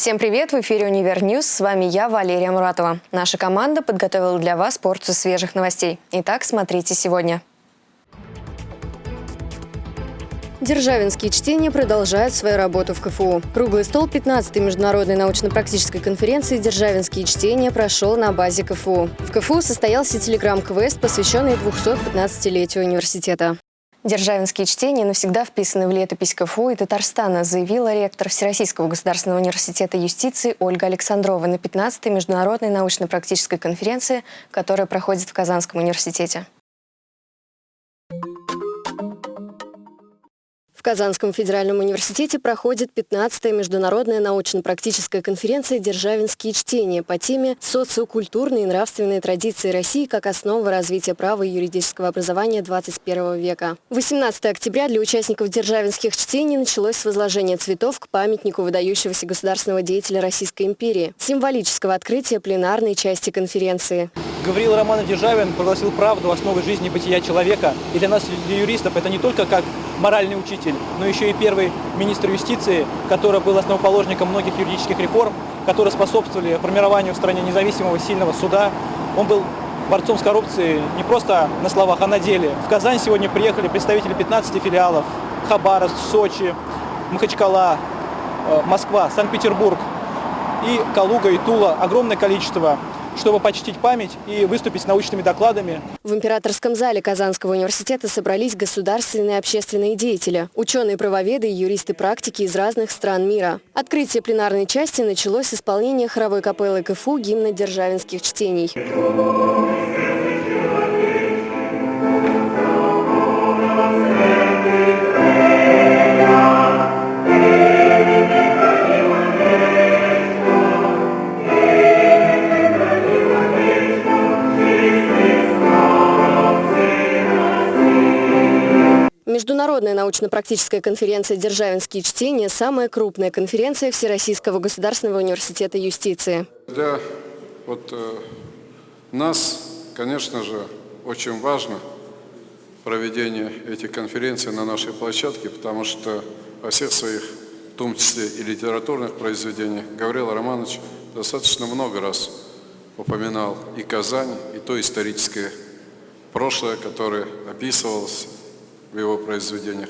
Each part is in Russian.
Всем привет! В эфире «Универ News». С вами я, Валерия Муратова. Наша команда подготовила для вас порцию свежих новостей. Итак, смотрите сегодня. Державинские чтения продолжают свою работу в КФУ. Круглый стол 15-й международной научно-практической конференции «Державинские чтения» прошел на базе КФУ. В КФУ состоялся телеграм-квест, посвященный 215-летию университета. Державинские чтения навсегда вписаны в летопись КФУ и Татарстана, заявила ректор Всероссийского государственного университета юстиции Ольга Александрова на 15-й международной научно-практической конференции, которая проходит в Казанском университете. В Казанском федеральном университете проходит 15-я международная научно-практическая конференция «Державинские чтения» по теме «Социокультурные и нравственные традиции России как основа развития права и юридического образования 21 века». 18 октября для участников «Державинских чтений» началось с возложения цветов к памятнику выдающегося государственного деятеля Российской империи, символического открытия пленарной части конференции. Гавриил Романов Державин прогласил правду основой жизни бытия человека. И для нас, для юристов, это не только как моральный учитель, но еще и первый министр юстиции, который был основоположником многих юридических реформ, которые способствовали формированию в стране независимого сильного суда. Он был борцом с коррупцией не просто на словах, а на деле. В Казань сегодня приехали представители 15 филиалов, Хабаровск, Сочи, Махачкала, э, Москва, Санкт-Петербург и Калуга, и Тула. Огромное количество чтобы почтить память и выступить с научными докладами. В императорском зале Казанского университета собрались государственные и общественные деятели, ученые-правоведы и юристы-практики из разных стран мира. Открытие пленарной части началось с исполнения хоровой капеллы КФУ гимна державинских чтений. Научно-практическая конференция «Державинские чтения» – самая крупная конференция Всероссийского государственного университета юстиции. Для вот, э, нас, конечно же, очень важно проведение этих конференций на нашей площадке, потому что во всех своих, в том числе и литературных произведениях, Гаврил Романович достаточно много раз упоминал и Казань, и то историческое прошлое, которое описывалось в его произведениях.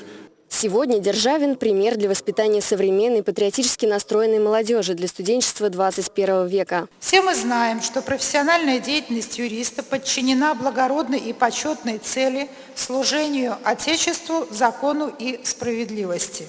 Сегодня Державин – пример для воспитания современной патриотически настроенной молодежи для студенчества 21 века. Все мы знаем, что профессиональная деятельность юриста подчинена благородной и почетной цели служению Отечеству, закону и справедливости.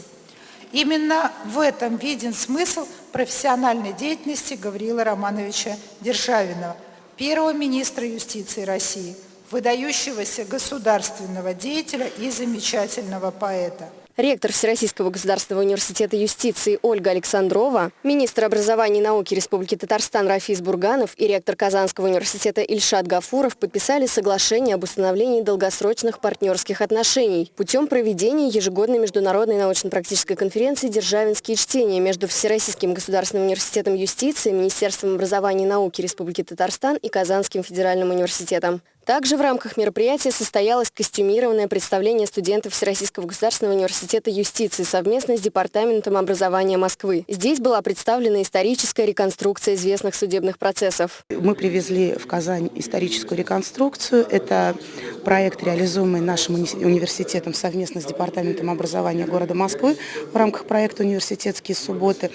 Именно в этом виден смысл профессиональной деятельности Гавриила Романовича Державина, первого министра юстиции России – выдающегося государственного деятеля и замечательного поэта. Ректор Всероссийского государственного университета юстиции Ольга Александрова, министр образования и науки Республики Татарстан Рафис Бурганов и ректор Казанского университета Ильшат Гафуров подписали соглашение об установлении долгосрочных партнерских отношений путем проведения ежегодной международной научно-практической конференции «Державинские чтения» между Всероссийским государственным университетом юстиции, Министерством образования и науки Республики Татарстан и Казанским федеральным университетом. Также в рамках мероприятия состоялось костюмированное представление студентов Всероссийского государственного университета юстиции совместно с Департаментом образования Москвы. Здесь была представлена историческая реконструкция известных судебных процессов. Мы привезли в Казань историческую реконструкцию. Это проект, реализуемый нашим университетом совместно с Департаментом образования города Москвы в рамках проекта «Университетские субботы».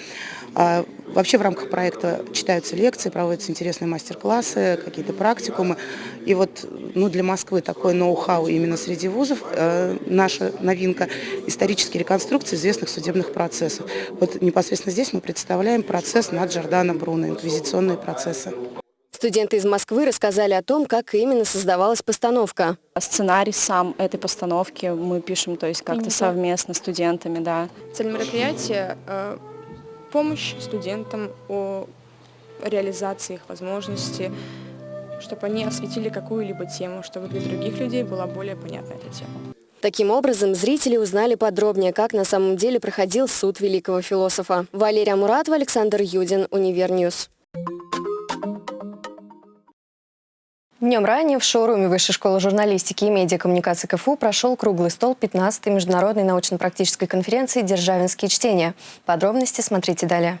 А, вообще в рамках проекта читаются лекции, проводятся интересные мастер-классы, какие-то практикумы. И вот ну, для Москвы такой ноу-хау именно среди вузов, э, наша новинка – исторические реконструкции известных судебных процессов. Вот непосредственно здесь мы представляем процесс над Джордано Бруно, инквизиционные процессы. Студенты из Москвы рассказали о том, как именно создавалась постановка. Сценарий сам этой постановки мы пишем, то есть как-то совместно с студентами, да. Цель мероприятия э, помощь студентам о реализации их возможностей, чтобы они осветили какую-либо тему, чтобы для других людей была более понятна эта тема. Таким образом, зрители узнали подробнее, как на самом деле проходил суд великого философа. Валерия Муратова, Александр Юдин, Универ News. Днем ранее в шоуруме Высшей школы журналистики и медиакоммуникации КФУ прошел круглый стол 15-й международной научно-практической конференции «Державинские чтения». Подробности смотрите далее.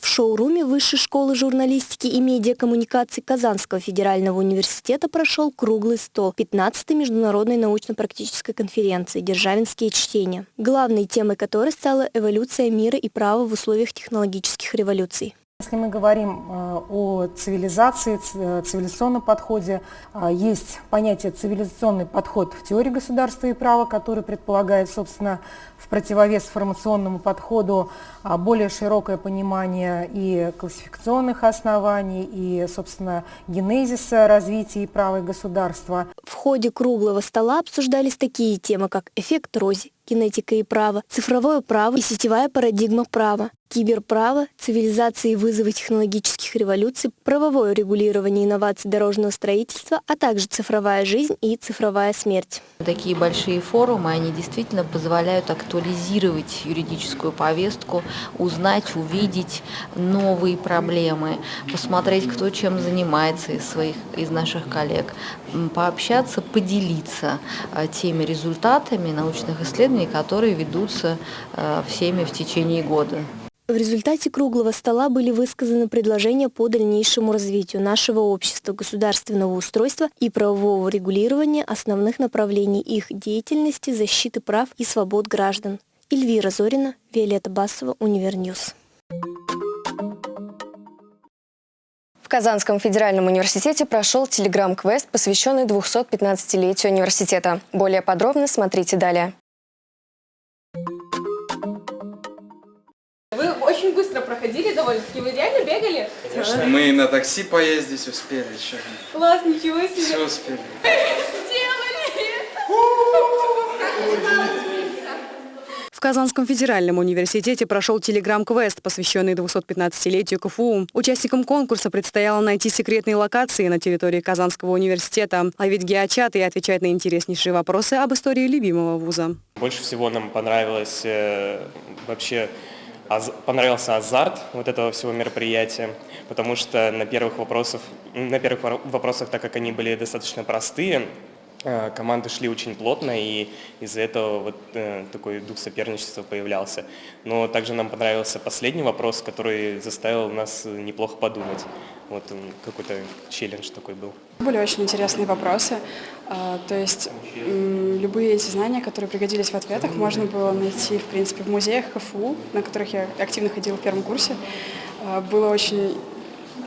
В шоуруме Высшей школы журналистики и медиакоммуникации Казанского федерального университета прошел круглый стол 15-й международной научно-практической конференции «Державинские чтения», главной темой которой стала эволюция мира и права в условиях технологических революций. Если мы говорим э, о цивилизации, э, цивилизационном подходе, э, есть понятие цивилизационный подход в теории государства и права, который предполагает, собственно, в противовес формационному подходу более широкое понимание и классификационных оснований, и, собственно, генезиса развития и права и государства. В ходе круглого стола обсуждались такие темы, как эффект Рози, генетика и право, цифровое право и сетевая парадигма права, киберправо, цивилизации и вызовы технологических революций, правовое регулирование инноваций дорожного строительства, а также цифровая жизнь и цифровая смерть. Такие большие форумы, они действительно позволяют актуализировать юридическую повестку, узнать, увидеть новые проблемы, посмотреть, кто чем занимается из своих, из наших коллег, пообщаться, поделиться а, теми результатами научных исследований, которые ведутся а, всеми в течение года. В результате круглого стола были высказаны предложения по дальнейшему развитию нашего общества, государственного устройства и правового регулирования основных направлений их деятельности, защиты прав и свобод граждан. Эльвира Зорина, Виолетта Басова, Универ News. В Казанском федеральном университете прошел телеграм-квест, посвященный 215-летию университета. Более подробно смотрите далее. Быстро проходили довольно-таки. Вы реально бегали? Конечно, мы на такси поездить успели еще. Класс, ничего себе. Все успели. В Казанском федеральном университете прошел телеграм-квест, посвященный 215-летию КФУ. Участникам конкурса предстояло найти секретные локации на территории Казанского университета, ловить геочаты и отвечать на интереснейшие вопросы об истории любимого вуза. Больше всего нам понравилось э, вообще понравился азарт вот этого всего мероприятия, потому что на первых вопросах, на первых вопросах, так как они были достаточно простые, команды шли очень плотно, и из-за этого вот э, такой дух соперничества появлялся. Но также нам понравился последний вопрос, который заставил нас неплохо подумать. Вот какой-то челлендж такой был. Были очень интересные вопросы. А, то есть любые эти знания, которые пригодились в ответах, можно было найти, в принципе, в музеях КФУ, на которых я активно ходила в первом курсе. А, было очень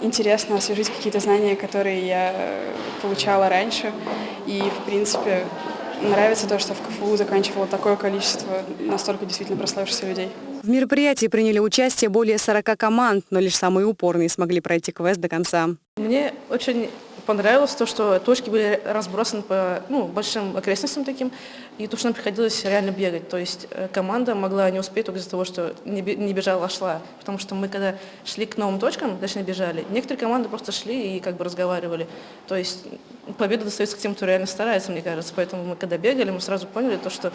интересно освежить какие-то знания, которые я получала раньше. И, в принципе, нравится то, что в КФУ заканчивало такое количество настолько действительно прославившихся людей. В мероприятии приняли участие более 40 команд, но лишь самые упорные смогли пройти квест до конца. Мне очень понравилось то, что точки были разбросаны по ну, большим окрестностям таким, и то, что нам приходилось реально бегать. То есть э, команда могла не успеть только из-за того, что не бежала, а шла. Потому что мы, когда шли к новым точкам, точнее бежали, некоторые команды просто шли и как бы разговаривали. То есть победа достается к тем, кто реально старается, мне кажется. Поэтому мы, когда бегали, мы сразу поняли то, что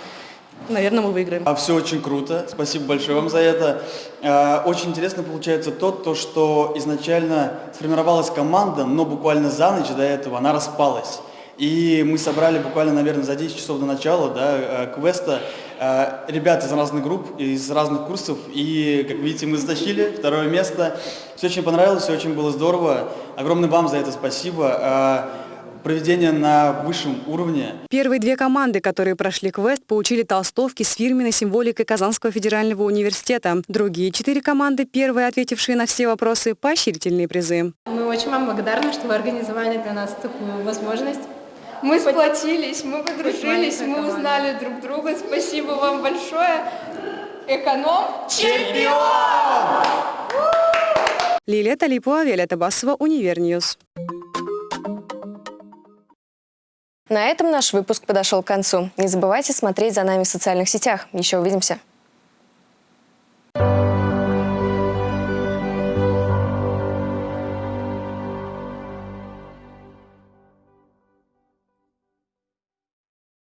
наверное, мы выиграем. А все очень круто. Спасибо большое вам за это. А, очень интересно получается то, то, что изначально сформировалась команда, но буквально за ночь до этого она распалась. И мы собрали буквально, наверное, за 10 часов до начала да, э, квеста э, ребят из разных групп, из разных курсов. И, как видите, мы затащили второе место. Все очень понравилось, все очень было здорово. Огромное вам за это спасибо. Проведение на высшем уровне. Первые две команды, которые прошли квест, получили толстовки с фирменной символикой Казанского федерального университета. Другие четыре команды, первые ответившие на все вопросы, поощрительные призы. Мы очень вам благодарны, что вы организовали для нас такую возможность. Мы сплотились, мы подружились, мы узнали друг друга. Спасибо вам большое. Эконом чемпион! Лилия Талипова, Виолетта Басова, Универ News. На этом наш выпуск подошел к концу. Не забывайте смотреть за нами в социальных сетях. Еще увидимся.